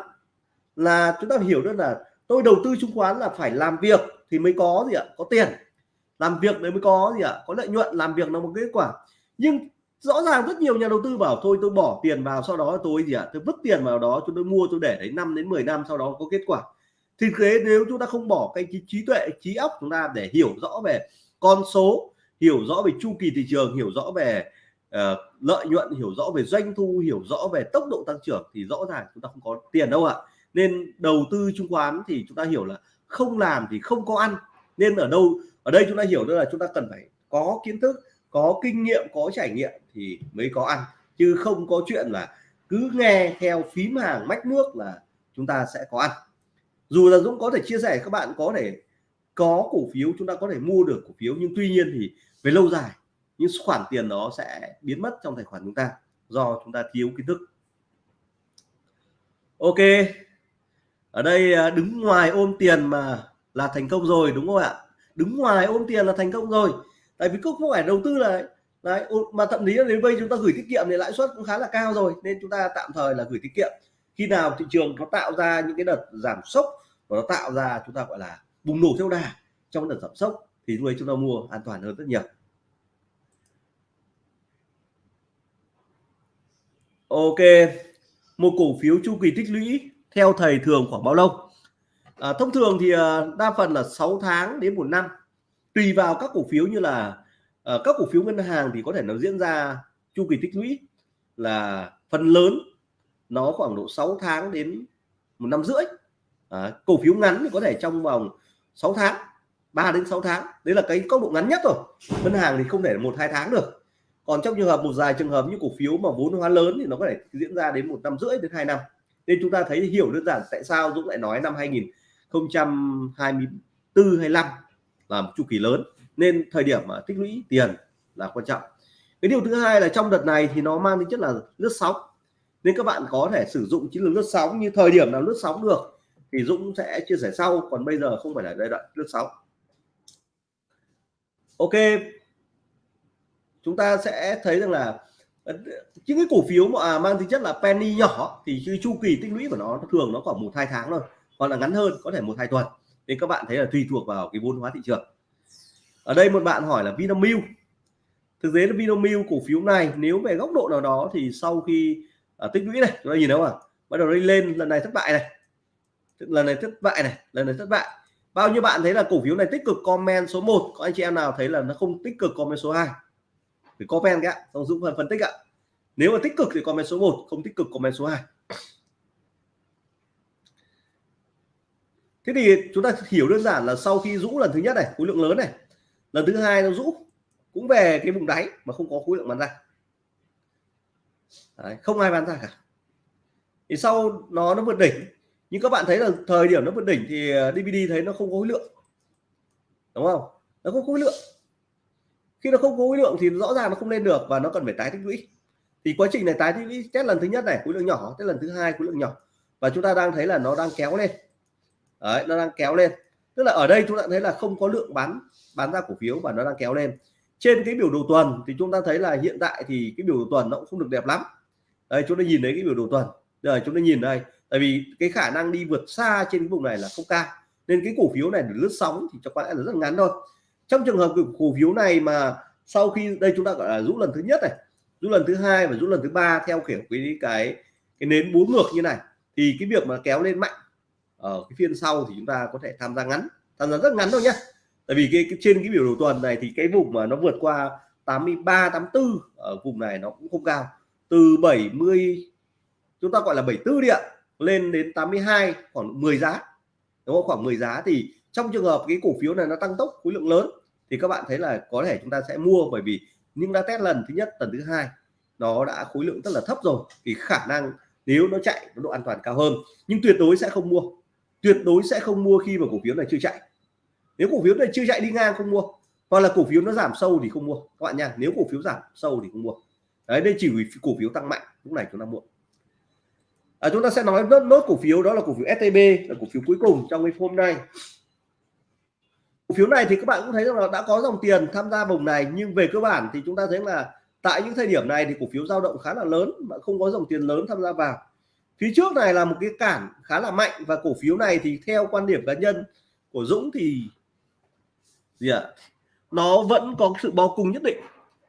là chúng ta hiểu được là tôi đầu tư chứng khoán là phải làm việc thì mới có gì ạ? Có tiền. Làm việc đấy mới có gì ạ? Có lợi nhuận, làm việc là một kết quả. Nhưng rõ ràng rất nhiều nhà đầu tư bảo thôi tôi bỏ tiền vào sau đó tôi gì ạ? Tôi vứt tiền vào đó tôi mua tôi để đấy 5 đến 10 năm sau đó có kết quả. Thì thế nếu chúng ta không bỏ cái trí trí tuệ trí óc chúng ta để hiểu rõ về con số hiểu rõ về chu kỳ thị trường hiểu rõ về uh, lợi nhuận hiểu rõ về doanh thu hiểu rõ về tốc độ tăng trưởng thì rõ ràng chúng ta không có tiền đâu ạ. Nên đầu tư chứng khoán thì chúng ta hiểu là không làm thì không có ăn. Nên ở đâu ở đây chúng ta hiểu đó là chúng ta cần phải có kiến thức có kinh nghiệm có trải nghiệm thì mới có ăn. Chứ không có chuyện là cứ nghe theo phím hàng mách nước là chúng ta sẽ có ăn. Dù là Dũng có thể chia sẻ, các bạn có thể có cổ phiếu, chúng ta có thể mua được cổ phiếu, nhưng tuy nhiên thì về lâu dài, những khoản tiền đó sẽ biến mất trong tài khoản chúng ta do chúng ta thiếu kiến thức. Ok, ở đây à, đứng ngoài ôm tiền mà là thành công rồi, đúng không ạ? Đứng ngoài ôm tiền là thành công rồi. Tại vì cũng không phải đầu tư là đấy mà thậm chí đến bây chúng ta gửi tiết kiệm thì lãi suất cũng khá là cao rồi nên chúng ta tạm thời là gửi tiết kiệm. Khi nào thị trường nó tạo ra những cái đợt giảm sốc và nó tạo ra chúng ta gọi là bùng nổ theo đà trong đợt giảm sốc thì lúc ấy chúng ta mua an toàn hơn rất nhiều. Ok một cổ phiếu chu kỳ tích lũy theo thầy thường khoảng bao lâu? À, thông thường thì à, đa phần là 6 tháng đến một năm. Tùy vào các cổ phiếu như là à, các cổ phiếu ngân hàng thì có thể nó diễn ra chu kỳ tích lũy là phần lớn nó khoảng độ 6 tháng đến một năm rưỡi. À, cổ phiếu ngắn thì có thể trong vòng 6 tháng 3 đến 6 tháng. Đấy là cái tốc độ ngắn nhất rồi ngân hàng thì không thể một hai tháng được. Còn trong trường hợp một dài trường hợp như cổ phiếu mà vốn hóa lớn thì nó có thể diễn ra đến một năm rưỡi đến hai năm. Nên chúng ta thấy hiểu đơn giản tại sao Dũng lại nói năm 2024 25 là một chu kỳ lớn nên thời điểm mà tích lũy tiền là quan trọng. Cái điều thứ hai là trong đợt này thì nó mang tính chất là lướt sóng. Nên các bạn có thể sử dụng chiến lược lướt sóng như thời điểm nào lướt sóng được thì Dũng sẽ chia sẻ sau. Còn bây giờ không phải là giai đoạn lướt sóng. Ok. Chúng ta sẽ thấy rằng là ờ, những cái cổ phiếu mà à, mang tính chất là penny nhỏ thì chu kỳ tích lũy của nó thường nó khoảng một hai tháng thôi. Hoặc là ngắn hơn, có thể một hai tuần. Nên các bạn thấy là tùy thuộc vào cái vốn hóa thị trường ở đây một bạn hỏi là Vinamilk. Thực tế là Vinamilk cổ phiếu này nếu về góc độ nào đó thì sau khi à, tích lũy này chúng ta nhìn thấy không ạ? Bắt đầu đi lên lần này thất bại này. Lần này thất bại này lần này thất bại. Bao nhiêu bạn thấy là cổ phiếu này tích cực? Comment số 1 có anh chị em nào thấy là nó không tích cực? Comment số 2 thì comment cái xong dũng phần phân tích ạ. Nếu mà tích cực thì comment số 1 không tích cực comment số 2 thế thì chúng ta hiểu đơn giản là sau khi rũ lần thứ nhất này khối lượng lớn này lần thứ hai nó rũ cũng về cái vùng đáy mà không có khối lượng bán ra. Đấy, không ai bán ra cả. Thì sau nó nó vượt đỉnh nhưng các bạn thấy là thời điểm nó vượt đỉnh thì ờ, DVD thấy nó không có khối lượng. Đúng không? Nó không có khối lượng. Khi nó không có khối lượng thì rõ ràng nó không lên được và nó cần phải tái tích lũy. Thì quá trình này tái tích lũy test lần thứ nhất này khối lượng nhỏ test lần thứ hai khối lượng nhỏ. Và chúng ta đang thấy là nó đang kéo lên. Đấy, nó đang kéo lên tức là ở đây chúng ta thấy là không có lượng bán bán ra cổ phiếu và nó đang kéo lên. Trên cái biểu đồ tuần thì chúng ta thấy là hiện tại thì cái biểu đồ tuần nó cũng không được đẹp lắm. Đây, chúng ta nhìn thấy cái biểu đồ tuần. Rồi, chúng ta nhìn đây, tại vì cái khả năng đi vượt xa trên cái vùng này là không cao. Nên cái cổ phiếu này để lướt sóng thì cho có lẽ là rất ngắn thôi. Trong trường hợp cổ phiếu này mà sau khi, đây chúng ta gọi là rũ lần thứ nhất này, rũ lần thứ hai và rũ lần thứ ba theo kiểu cái cái cái nến bốn ngược như này, thì cái việc mà kéo lên mạnh ở cái phiên sau thì chúng ta có thể tham gia ngắn tham gia rất ngắn thôi nhé tại vì cái, cái trên cái biểu đồ tuần này thì cái vùng mà nó vượt qua 83 84 ở vùng này nó cũng không cao. Từ 70 chúng ta gọi là 74 đi ạ lên đến 82 khoảng 10 giá. Đúng không? Khoảng 10 giá thì trong trường hợp cái cổ phiếu này nó tăng tốc khối lượng lớn thì các bạn thấy là có thể chúng ta sẽ mua bởi vì nhưng đã test lần thứ nhất lần thứ hai nó đã khối lượng rất là thấp rồi. Thì khả năng nếu nó chạy nó độ an toàn cao hơn. Nhưng tuyệt đối sẽ không mua tuyệt đối sẽ không mua khi mà cổ phiếu này chưa chạy. Nếu cổ phiếu này chưa chạy đi ngang không mua hoặc là cổ phiếu nó giảm sâu thì không mua. Các bạn nha nếu cổ phiếu giảm sâu thì không mua. Đấy đây chỉ vì cổ phiếu tăng mạnh lúc này chúng ta mua. À, chúng ta sẽ nói nốt, nốt cổ phiếu đó là cổ phiếu STB là cổ phiếu cuối cùng trong cái hôm nay. Cổ phiếu này thì các bạn cũng thấy rằng là đã có dòng tiền tham gia vùng này nhưng về cơ bản thì chúng ta thấy là tại những thời điểm này thì cổ phiếu dao động khá là lớn mà không có dòng tiền lớn tham gia vào phía trước này là một cái cản khá là mạnh và cổ phiếu này thì theo quan điểm cá nhân của Dũng thì gì ạ? À? nó vẫn có sự bao cung nhất định.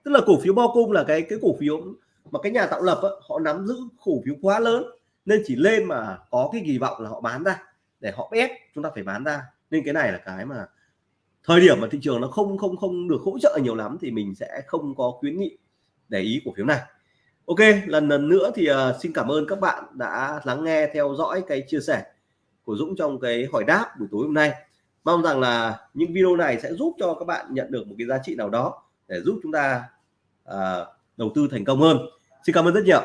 Tức là cổ phiếu bao cung là cái cái cổ phiếu mà cái nhà tạo lập á, họ nắm giữ cổ phiếu quá lớn nên chỉ lên mà có cái kỳ vọng là họ bán ra. Để họ ép chúng ta phải bán ra. Nên cái này là cái mà thời điểm mà thị trường nó không không không được hỗ trợ nhiều lắm thì mình sẽ không có khuyến nghị để ý cổ phiếu này. Ok lần lần nữa thì uh, xin cảm ơn các bạn đã lắng nghe theo dõi cái chia sẻ của Dũng trong cái hỏi đáp buổi tối hôm nay. Mong rằng là những video này sẽ giúp cho các bạn nhận được một cái giá trị nào đó để giúp chúng ta uh, đầu tư thành công hơn. Xin cảm ơn rất nhiều.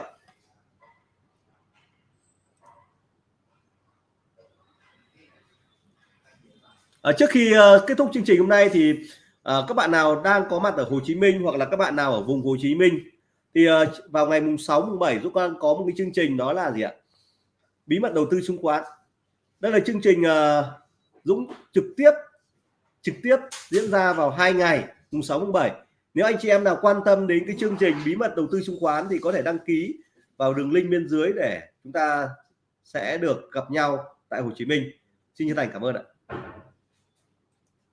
À, trước khi uh, kết thúc chương trình hôm nay thì uh, các bạn nào đang có mặt ở Hồ Chí Minh hoặc là các bạn nào ở vùng Hồ Chí Minh thì uh, vào ngày mùng 6 mùng 7 Dũng Quang có một cái chương trình đó là gì ạ? Bí mật đầu tư chứng khoán. Đây là chương trình uh, Dũng trực tiếp trực tiếp diễn ra vào hai ngày mùng 6 mùng 7 nếu anh chị em nào quan tâm đến cái chương trình bí mật đầu tư chứng khoán thì có thể đăng ký vào đường link bên dưới để chúng ta sẽ được gặp nhau tại Hồ Chí Minh. Xin chân thành cảm ơn ạ.